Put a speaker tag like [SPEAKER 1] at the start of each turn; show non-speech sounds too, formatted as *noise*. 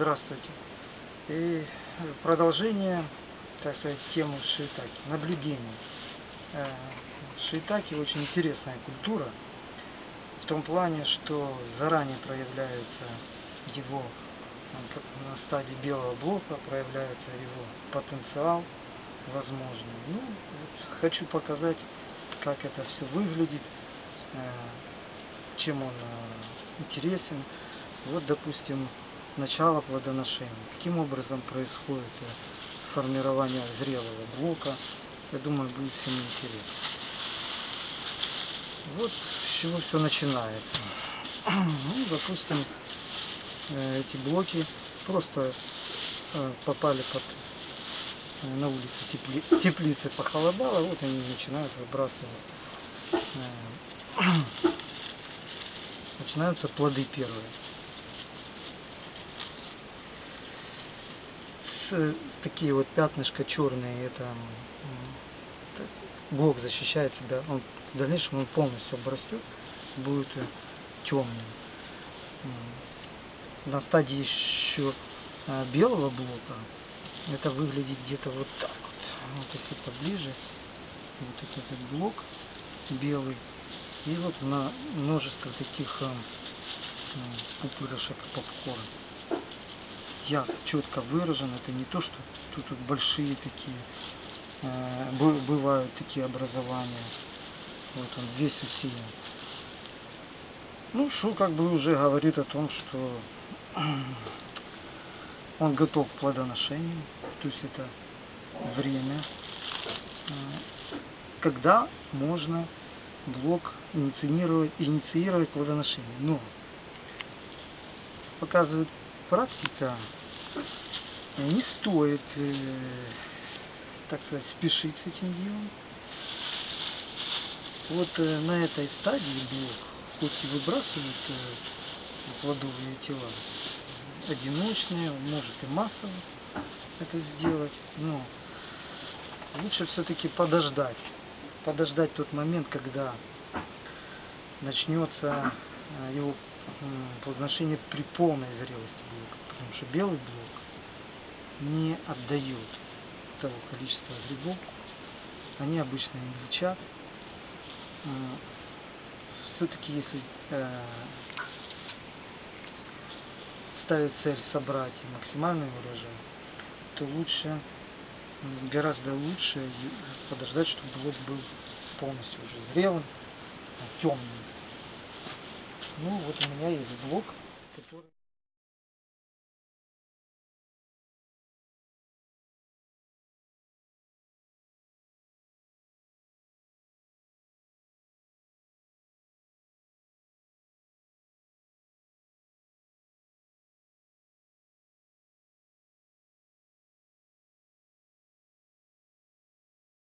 [SPEAKER 1] Здравствуйте. И продолжение, так сказать, темы шиитаки, наблюдений. Э, Шиитаки очень интересная культура, в том плане, что заранее проявляется его на стадии белого блока, проявляется его потенциал возможный. Ну, вот хочу показать, как это все выглядит, э, чем он э, интересен. Вот, допустим, начало плодоношения. Каким образом происходит э, формирование зрелого блока. Я думаю, будет всем интересно. Вот с чего все начинается. *clears throat* Ну, допустим, э, эти блоки просто э, попали под на улице тепли, теплицы похолодало, вот они начинают выбрасывать. *clears throat* Начинаются плоды первые. Такие вот пятнышко черные, это блок защищает себя, он в дальнейшем он полностью обрастет, будет э, темным. На стадии еще э, белого блока это выглядит где-то вот так вот. Вот если поближе, вот этот блок белый. И вот на множество таких э, пупырышек попкорн я четко выражен. Это не то, что тут, тут большие такие, э, бывают такие образования. Вот он весь усилен. Ну, что как бы уже говорит о том, что *clears throat* он готов к плодоношению. То есть это время, э, когда можно блок инициировать, инициировать плодоношение. Но показывает практика не стоит, э, так сказать, спешить с этим делом. Вот э, на этой стадии блок, хоть и выбрасывает э, плодовые тела, одиночные, может и массово это сделать, но лучше все-таки подождать. Подождать тот момент, когда начнется его плодоношение при полной зрелости потому что белый блок не отдает того количества грибов, они обычно не лечат. А, Все-таки если э, ставить цель собрать максимальный урожай, то лучше, гораздо лучше подождать, чтобы блок был полностью уже зрелым, темным. Ну вот у меня есть блок, который...